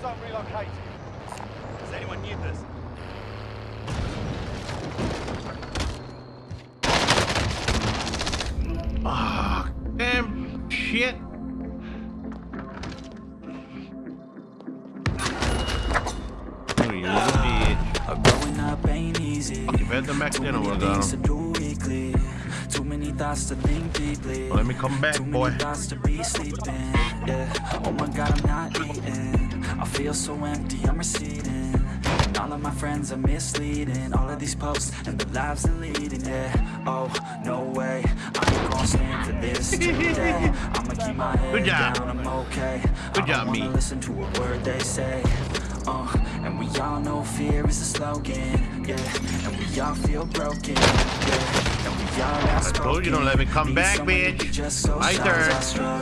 zone relocated. Does anyone need this? Ah, damn shit. Oh, you little bitch. Growing up ain't easy. Fuck, if I had them back then, I would've got to him. Too many thoughts to think deeply. Well, let me come back, Too boy. many thoughts to be sleeping. Yeah. Oh my god, I'm not eating. I feel so empty, I'm receding. And all of my friends are misleading. All of these posts and the lives they're leading. Yeah. Oh, no way. I ain't gonna stand for this today. I'ma keep my head Good job. down, I'm okay. Good I job, don't wanna me. listen to a word they say. Uh, and we all know fear is a slogan, yeah. And we all feel broken, yeah. And we all I told you don't let me come back, bitch. My turn.